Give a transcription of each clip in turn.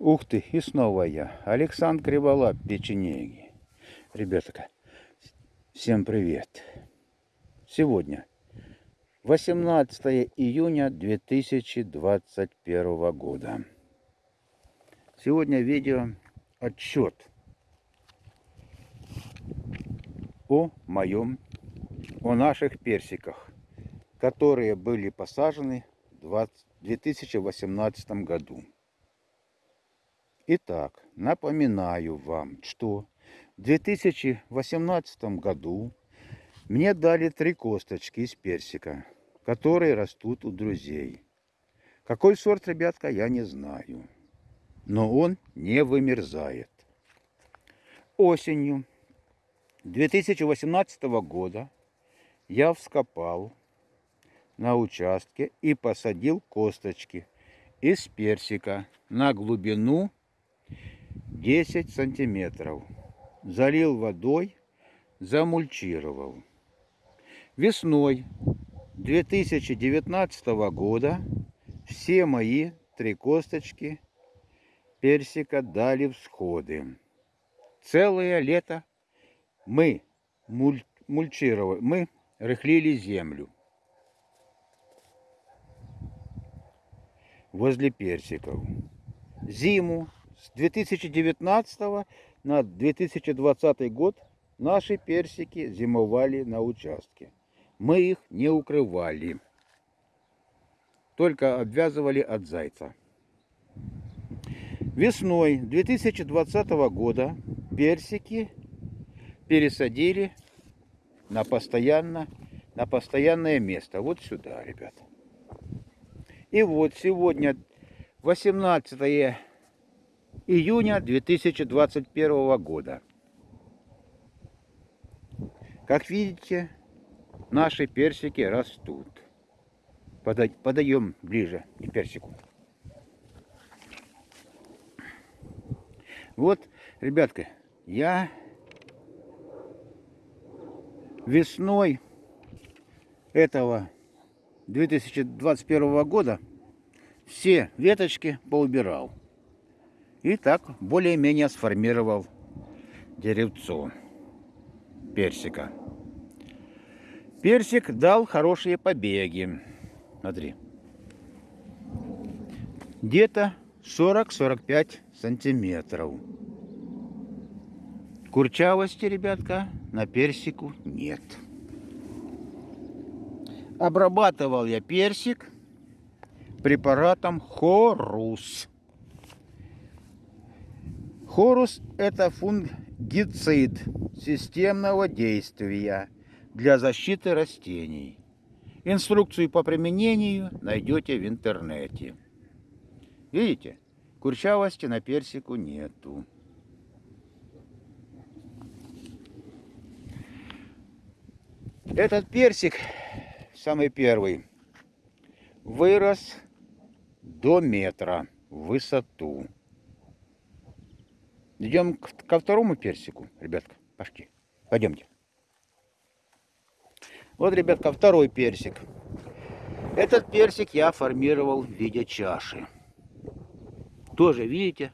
Ух ты, и снова я, Александр Криволап, печенеги. Ребята, всем привет. Сегодня 18 июня 2021 года. Сегодня видео отчет о моем, о наших персиках, которые были посажены в 2018 году. Итак, напоминаю вам, что в 2018 году мне дали три косточки из персика, которые растут у друзей. Какой сорт, ребятка, я не знаю. Но он не вымерзает. Осенью 2018 года я вскопал на участке и посадил косточки из персика на глубину 10 сантиметров. Залил водой, замульчировал. Весной 2019 года все мои три косточки персика дали всходы. Целое лето мы муль, мульчировали, мы рыхлили землю возле персиков. Зиму с 2019 на 2020 год наши персики зимовали на участке. Мы их не укрывали, только обвязывали от зайца. Весной 2020 года персики пересадили на, постоянно, на постоянное место. Вот сюда, ребята. И вот сегодня 18 июня 2021 года. Как видите, наши персики растут. Подаем ближе к персику. Вот, ребятка, я весной этого 2021 года все веточки поубирал. И так более-менее сформировал деревцо персика. Персик дал хорошие побеги. Смотри. Где-то 40-45 сантиметров. Курчавости, ребятка, на персику нет. Обрабатывал я персик препаратом Хорус. Хорус – это фунгицид системного действия для защиты растений. Инструкцию по применению найдете в интернете. Видите, курчавости на персику нету. Этот персик, самый первый, вырос до метра в высоту. Идем ко второму персику, ребятка. Пошли. Пойдемте. Вот, ребятка, второй персик. Этот персик я формировал в виде чаши. Тоже, видите,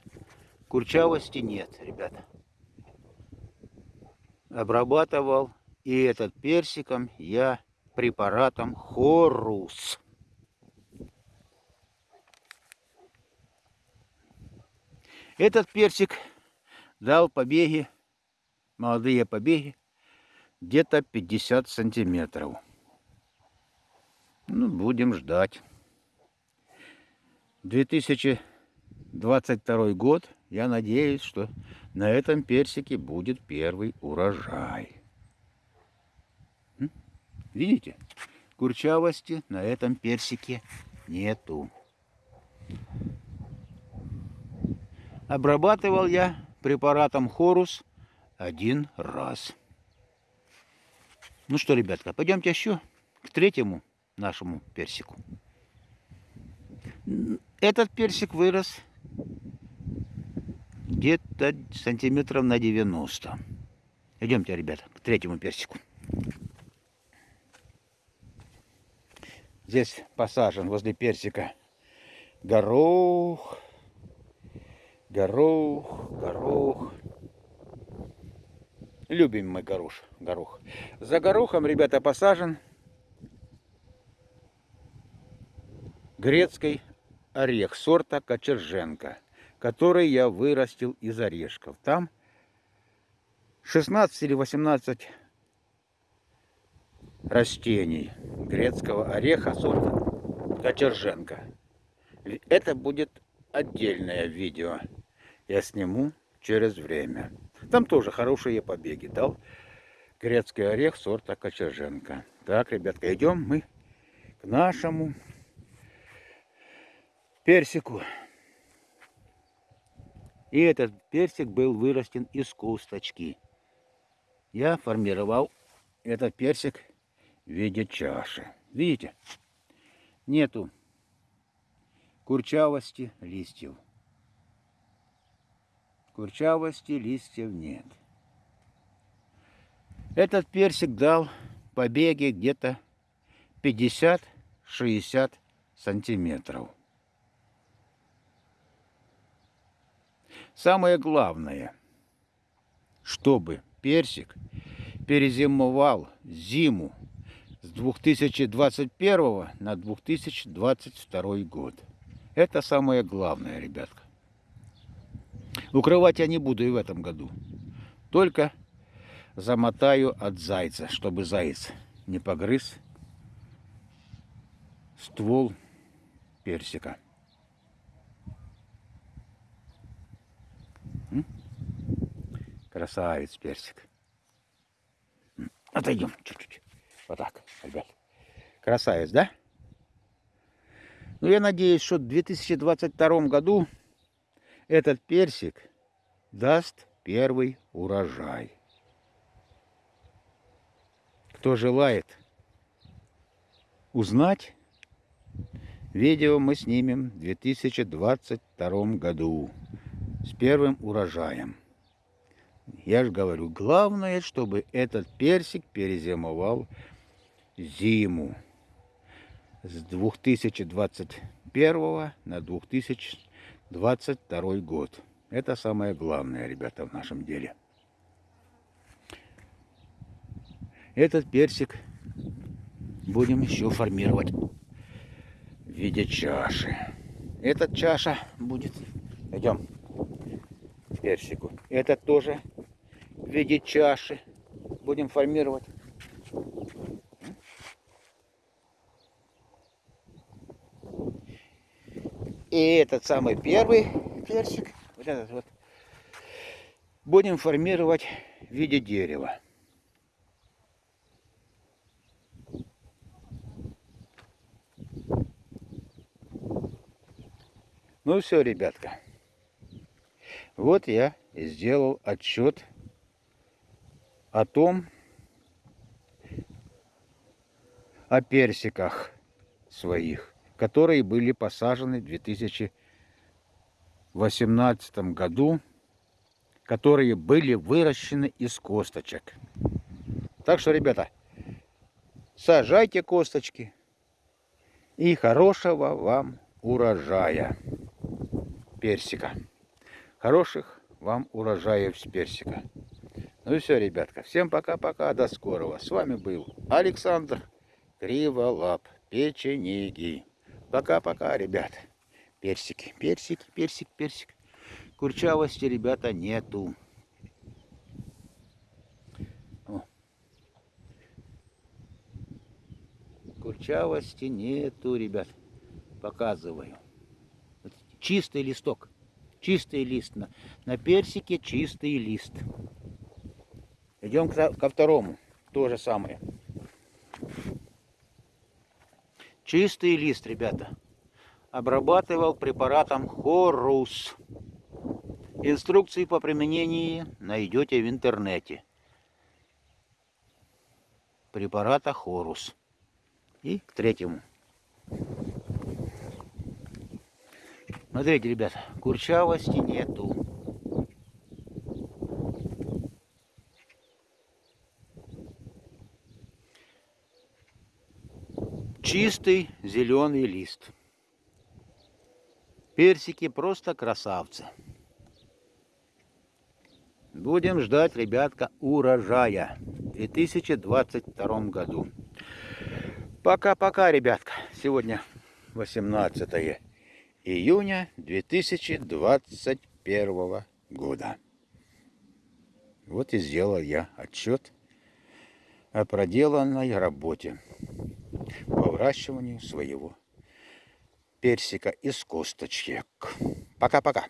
курчавости нет, ребята. Обрабатывал. И этот персиком я препаратом Хорус. Этот персик дал побеги, молодые побеги, где-то 50 сантиметров. Ну, будем ждать. 2022 год, я надеюсь, что на этом персике будет первый урожай. Видите? Курчавости на этом персике нету. Обрабатывал я препаратом Хорус один раз. Ну что, ребятка, пойдемте еще к третьему нашему персику. Этот персик вырос где-то сантиметров на 90. Идемте, ребята, к третьему персику. Здесь посажен возле персика горох, Горох, горох. Любим мы горох, горох. За горохом, ребята, посажен грецкий орех сорта Кочерженко, который я вырастил из орешков. Там 16 или 18 растений грецкого ореха сорта Кочерженко. Это будет отдельное видео. Я сниму через время. Там тоже хорошие побеги дал грецкий орех сорта Кочерженко. Так, ребятка, идем мы к нашему персику. И этот персик был вырастен из косточки. Я формировал этот персик в виде чаши. Видите? Нету курчавости листьев. Курчавости листьев нет. Этот персик дал побеги где-то 50-60 сантиметров. Самое главное, чтобы персик перезимовал зиму с 2021 на 2022 год. Это самое главное, ребятка. Укрывать я не буду и в этом году. Только замотаю от зайца, чтобы заяц не погрыз ствол персика. Красавец персик. Отойдем чуть-чуть. Вот так, ребят. Красавец, да? Ну, я надеюсь, что в 2022 году этот персик даст первый урожай. Кто желает узнать, видео мы снимем в 2022 году с первым урожаем. Я же говорю, главное, чтобы этот персик перезимовал зиму с 2021 на 2022 год. Это самое главное, ребята, в нашем деле. Этот персик будем еще формировать в виде чаши. Эта чаша будет... Идем персику. Этот тоже в виде чаши будем формировать. И этот самый первый персик, вот этот вот, будем формировать в виде дерева. Ну все, ребятка. Вот я сделал отчет о том, о персиках своих, которые были посажены в 2018 году, которые были выращены из косточек. Так что, ребята, сажайте косточки и хорошего вам урожая персика. Хороших вам урожаев с персика. Ну и все, ребятка. Всем пока-пока. До скорого. С вами был Александр Криволап. Печенеги. Пока-пока, ребят. Персики, персики, персик, персик. Курчавости, ребята, нету. О. Курчавости нету, ребят. Показываю. Чистый листок. Чистый лист. На, на персике чистый лист. Идем ко второму. То же самое. Чистый лист, ребята. Обрабатывал препаратом Хорус. Инструкции по применению найдете в интернете. Препарата Хорус. И к третьему. Смотрите, ребята, курчавости нету. Чистый зеленый лист. Персики просто красавцы. Будем ждать, ребятка, урожая в 2022 году. Пока-пока, ребятка. Сегодня 18 июня 2021 года. Вот и сделал я отчет о проделанной работе по выращиванию своего персика из косточек. Пока-пока.